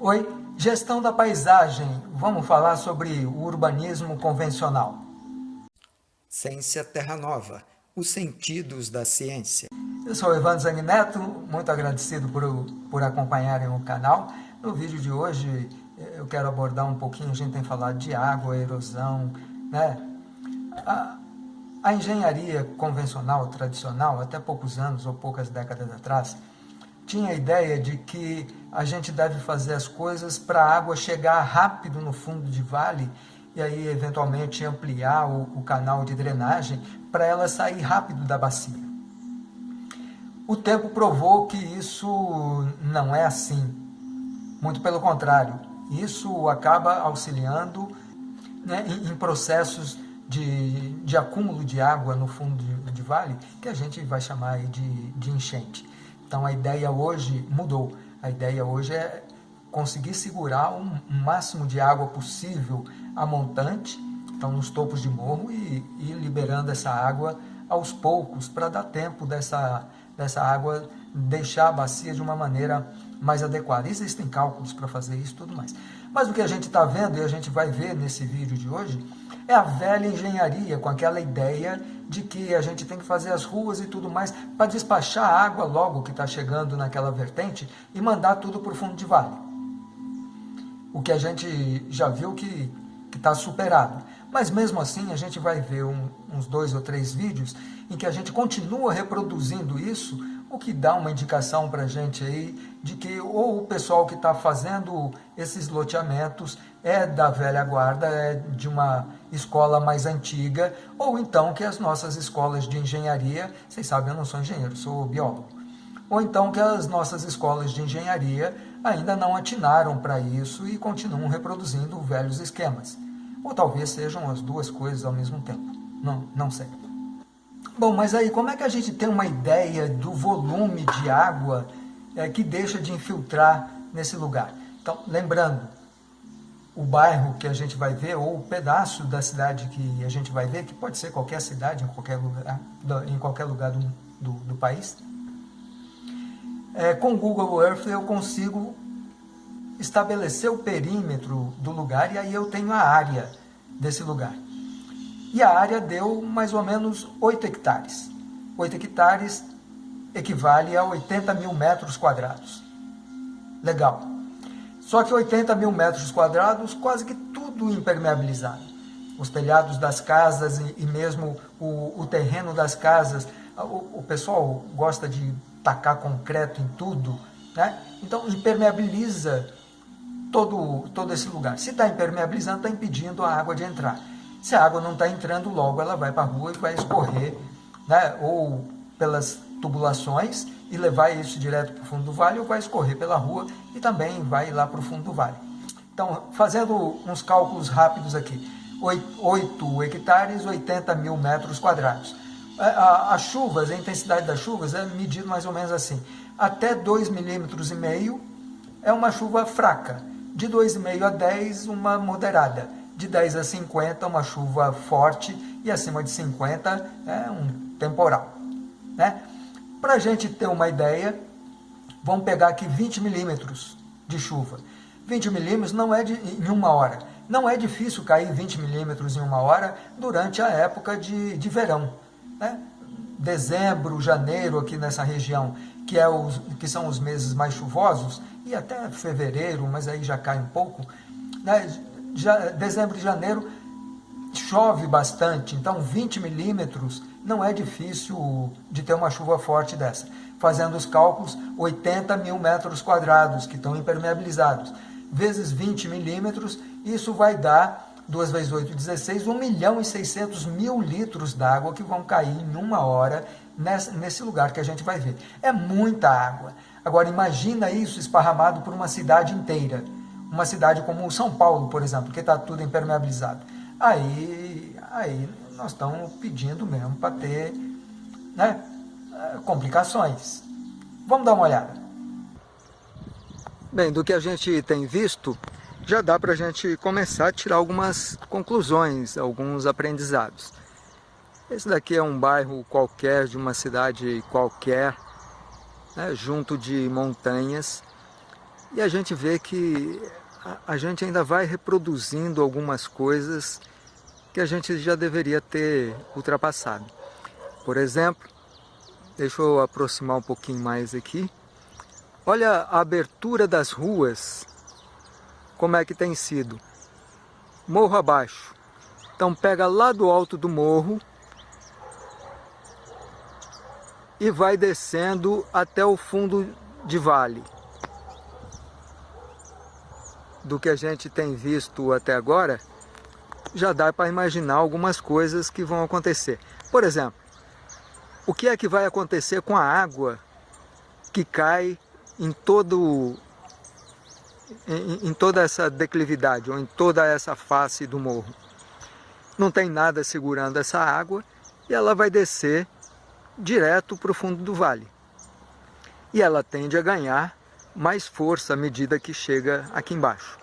Oi, gestão da paisagem. Vamos falar sobre o urbanismo convencional. Ciência Terra Nova, os sentidos da ciência. Eu sou Evandro Zangneto, muito agradecido por, por acompanharem o canal. No vídeo de hoje eu quero abordar um pouquinho, a gente tem falado de água, erosão, né? A, a engenharia convencional, tradicional, até poucos anos ou poucas décadas atrás, tinha a ideia de que a gente deve fazer as coisas para a água chegar rápido no fundo de vale e aí eventualmente ampliar o, o canal de drenagem para ela sair rápido da bacia. O tempo provou que isso não é assim, muito pelo contrário, isso acaba auxiliando né, em, em, processos de, de acúmulo de água no fundo de, de vale, que a gente vai chamar de, de enchente. Então a ideia hoje mudou. A ideia hoje é conseguir segurar o um, máximo de água possível a montante, então nos topos de morro, e ir liberando essa água aos poucos, para dar tempo dessa, dessa água deixar a bacia de uma maneira mais adequada. Existem cálculos para fazer isso e tudo mais. Mas o que a gente está vendo, e a gente vai ver nesse vídeo de hoje, é a velha engenharia, com aquela ideia de que a gente tem que fazer as ruas e tudo mais para despachar a água logo que está chegando naquela vertente e mandar tudo para o fundo de vale. O que a gente já viu que está superado. Mas mesmo assim a gente vai ver um, uns dois ou três vídeos em que a gente continua reproduzindo isso o que dá uma indicação para a gente aí de que ou o pessoal que está fazendo esses loteamentos é da velha guarda, é de uma escola mais antiga, ou então que as nossas escolas de engenharia, vocês sabem, eu não sou engenheiro, sou biólogo, ou então que as nossas escolas de engenharia ainda não atinaram para isso e continuam reproduzindo velhos esquemas. Ou talvez sejam as duas coisas ao mesmo tempo, não, não sei. Bom, mas aí como é que a gente tem uma ideia do volume de água é, que deixa de infiltrar nesse lugar? Então, lembrando, o bairro que a gente vai ver, ou o pedaço da cidade que a gente vai ver, que pode ser qualquer cidade, em qualquer lugar, em qualquer lugar do, do, do país, é, com o Google Earth eu consigo estabelecer o perímetro do lugar e aí eu tenho a área desse lugar e a área deu mais ou menos 8 hectares. 8 hectares equivale a 80 mil metros quadrados. Legal. Só que 80 mil metros quadrados, quase que tudo impermeabilizado. Os telhados das casas e, mesmo o, o, terreno das casas, o, o pessoal gosta de tacar concreto em tudo, né? Então impermeabiliza todo, todo esse lugar. Se está impermeabilizando, está impedindo a água de entrar. Se a água não está entrando logo, ela vai para a rua e vai escorrer, né? ou pelas tubulações e levar isso direto para o fundo do vale, ou vai escorrer pela rua e também vai lá para o fundo do vale. Então, fazendo uns cálculos rápidos aqui, 8 hectares, 80 mil metros quadrados. As chuvas, a intensidade das chuvas é medido mais ou menos assim. Até 2 milímetros e meio é uma chuva fraca. De 2,5 a 10, uma moderada de 10 a 50 uma chuva forte e acima de 50 é um temporal. Né? Para a gente ter uma ideia, vamos pegar aqui 20 milímetros de chuva. 20 milímetros não é de, em uma hora. Não é difícil cair 20 milímetros em uma hora durante a época de, de verão. Né? Dezembro, janeiro aqui nessa região, que, é os, que são os meses mais chuvosos, e até fevereiro, mas aí já cai um pouco, né? dezembro e janeiro chove bastante, então 20 milímetros não é difícil de ter uma chuva forte dessa. Fazendo os cálculos, 80 mil metros quadrados que estão impermeabilizados, vezes 20 milímetros, isso vai dar, 2 vezes 8, 16, 1 milhão e 600 mil litros d'água que vão cair em uma hora nesse lugar que a gente vai ver. É muita água. Agora imagina isso esparramado por uma cidade inteira uma cidade como São Paulo, por exemplo, que está tudo impermeabilizado. Aí, aí nós estamos pedindo mesmo para ter né, complicações. Vamos dar uma olhada. Bem, do que a gente tem visto, já dá para a gente começar a tirar algumas conclusões, alguns aprendizados. Esse daqui é um bairro qualquer, de uma cidade qualquer, né, junto de montanhas, E a gente vê que a gente ainda vai reproduzindo algumas coisas que a gente já deveria ter ultrapassado. Por exemplo, deixa eu aproximar um pouquinho mais aqui. Olha a abertura das ruas, como é que tem sido. Morro abaixo. Então pega lá do alto do morro e vai descendo até o fundo de vale. Do que a gente tem visto até agora, já dá para imaginar algumas coisas que vão acontecer. Por exemplo, o que é que vai acontecer com a água que cai em todo em, em toda essa declividade ou em toda essa face do morro? Não tem nada segurando essa água e ela vai descer direto para o fundo do vale. E ela tende a ganhar mais força à medida que chega aqui embaixo.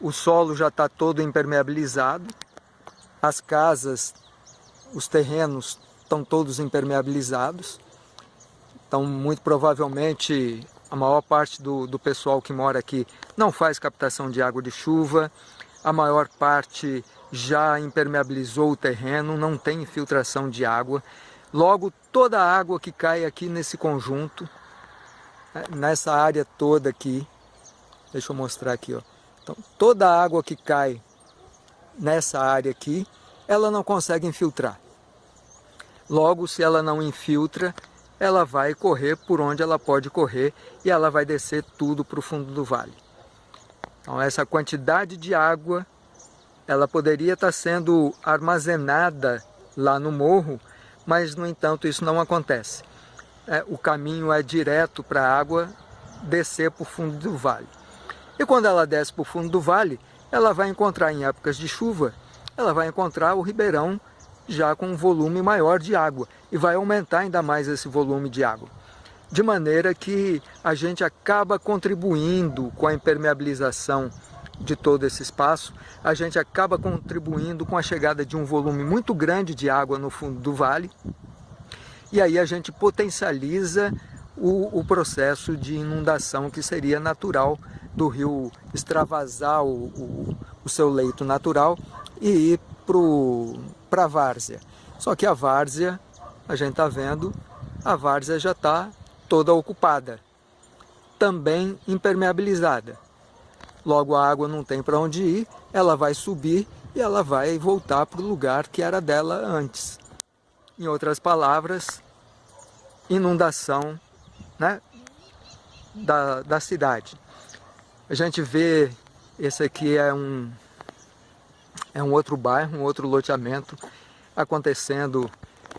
O solo já está todo impermeabilizado, as casas, os terrenos estão todos impermeabilizados, então muito provavelmente a maior parte do, do pessoal que mora aqui não faz captação de água de chuva, a maior parte já impermeabilizou o terreno, não tem infiltração de água. Logo, toda a água que cai aqui nesse conjunto, né, nessa área toda aqui, deixa eu mostrar aqui, ó. Então, toda a água que cai nessa área aqui, ela não consegue infiltrar. Logo, se ela não infiltra, ela vai correr por onde ela pode correr e ela vai descer tudo para o fundo do vale. Então, essa quantidade de água ela poderia estar sendo armazenada lá no morro, mas, no entanto, isso não acontece. É, o caminho é direto para a água descer para o fundo do vale. E quando ela desce para o fundo do vale, ela vai encontrar, em épocas de chuva, ela vai encontrar o ribeirão já com um volume maior de água e vai aumentar ainda mais esse volume de água. De maneira que a gente acaba contribuindo com a impermeabilização de todo esse espaço, a gente acaba contribuindo com a chegada de um volume muito grande de água no fundo do vale, e aí a gente potencializa o, o processo de inundação que seria natural do rio extravasar o, o, o seu leito natural e ir para a várzea. Só que a várzea, a gente está vendo, a várzea já está toda ocupada, também impermeabilizada. Logo a água não tem para onde ir, ela vai subir e ela vai voltar para o lugar que era dela antes. Em outras palavras, inundação né, da, da cidade. A gente vê, esse aqui é um, é um outro bairro, um outro loteamento acontecendo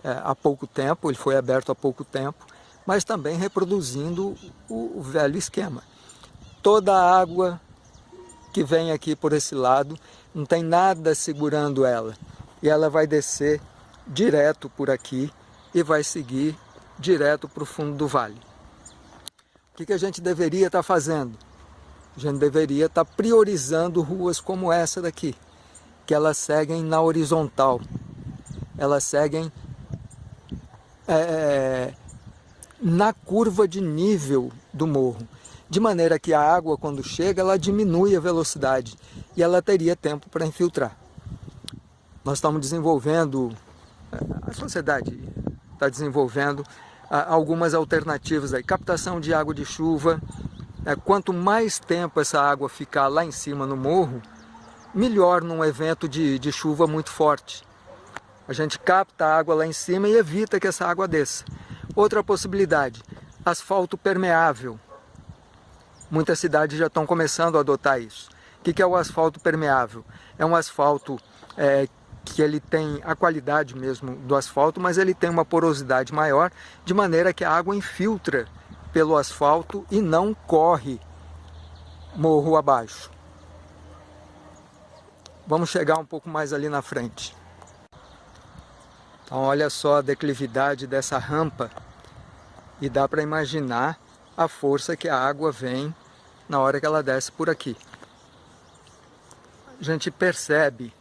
é, há pouco tempo, ele foi aberto há pouco tempo, mas também reproduzindo o, velho esquema. Toda a água que vem aqui por esse lado, não tem nada segurando ela. E ela vai descer direto por aqui e vai seguir direto para o fundo do vale. O que, que a gente deveria estar tá fazendo? A gente deveria estar tá priorizando ruas como essa daqui, que elas seguem na horizontal. Elas seguem é, na curva de nível do morro de maneira que a água, quando chega, ela diminui a velocidade e ela teria tempo para infiltrar. Nós estamos desenvolvendo, a sociedade está desenvolvendo algumas alternativas aí, captação de água de chuva, é, quanto mais tempo essa água ficar lá em cima no morro, melhor num evento de, de chuva muito forte. A gente capta a água lá em cima e evita que essa água desça. Outra possibilidade, asfalto permeável. Muitas cidades já estão começando a adotar isso. O que é o asfalto permeável? É um asfalto é, que ele tem a qualidade mesmo do asfalto, mas ele tem uma porosidade maior, de maneira que a água infiltra pelo asfalto e não corre morro abaixo. Vamos chegar um pouco mais ali na frente. Então olha só a declividade dessa rampa e dá para imaginar a força que a água vem na hora que ela desce por aqui. A gente percebe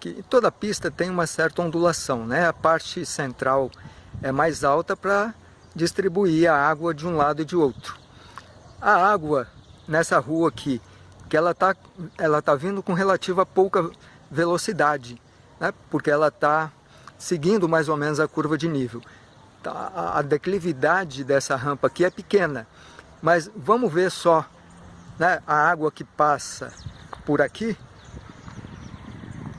que toda pista tem uma certa ondulação, né? A parte central é mais alta para distribuir a água de um lado e de outro. a água nessa rua aqui, que ela está ela tá vindo com relativa pouca velocidade, né? porque ela está seguindo mais ou menos a curva de nível. Tá, a declividade dessa rampa aqui é pequena, mas vamos ver só né, a água que passa por aqui.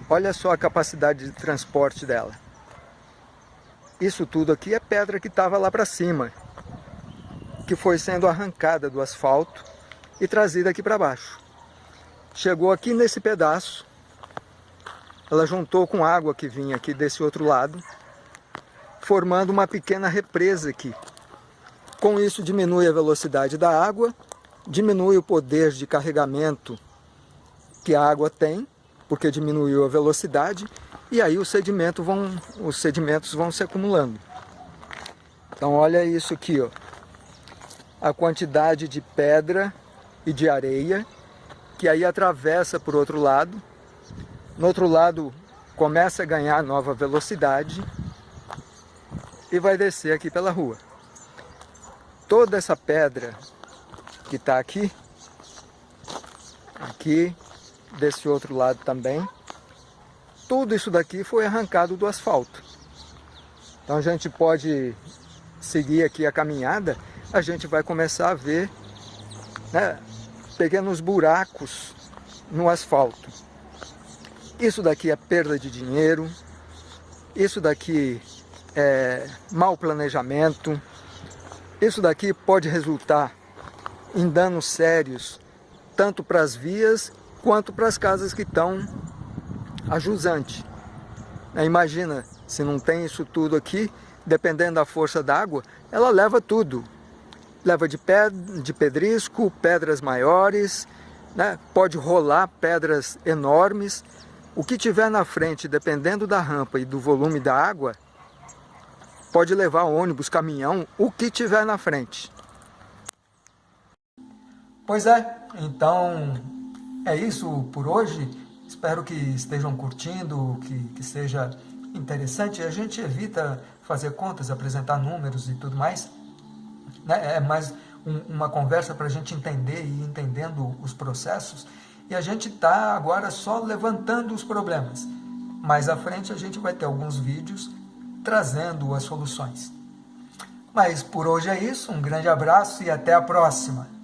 Olha só a capacidade de transporte dela. Isso tudo aqui é pedra que estava lá para cima, que foi sendo arrancada do asfalto e trazida aqui para baixo. Chegou aqui nesse pedaço, ela juntou com água que vinha aqui desse outro lado, formando uma pequena represa aqui. Com isso diminui a velocidade da água, diminui o poder de carregamento que a água tem, porque diminuiu a velocidade, e aí os sedimentos vão, os sedimentos vão se acumulando. Então olha isso aqui, ó. a quantidade de pedra e de areia, que aí atravessa por outro lado, no outro lado, começa a ganhar nova velocidade e vai descer aqui pela rua. Toda essa pedra que está aqui, aqui, desse outro lado também, tudo isso daqui foi arrancado do asfalto. Então a gente pode seguir aqui a caminhada, a gente vai começar a ver né, pequenos buracos no asfalto. Isso daqui é perda de dinheiro, isso daqui é mau planejamento, isso daqui pode resultar em danos sérios, tanto para as vias quanto para as casas que estão a jusante. É, imagina, se não tem isso tudo aqui, dependendo da força d'água, ela leva tudo. Leva de, ped de pedrisco, pedras maiores, né? pode rolar pedras enormes, o que tiver na frente, dependendo da rampa e do volume da água, pode levar ônibus, caminhão, o que tiver na frente. Pois é, então é isso por hoje. Espero que estejam curtindo, que, que seja interessante. A gente evita fazer contas, apresentar números e tudo mais. Né? É mais um, uma conversa para a gente entender e ir entendendo os processos e a gente está agora só levantando os problemas. Mais à frente a gente vai ter alguns vídeos trazendo as soluções. Mas por hoje é isso, um grande abraço e até a próxima!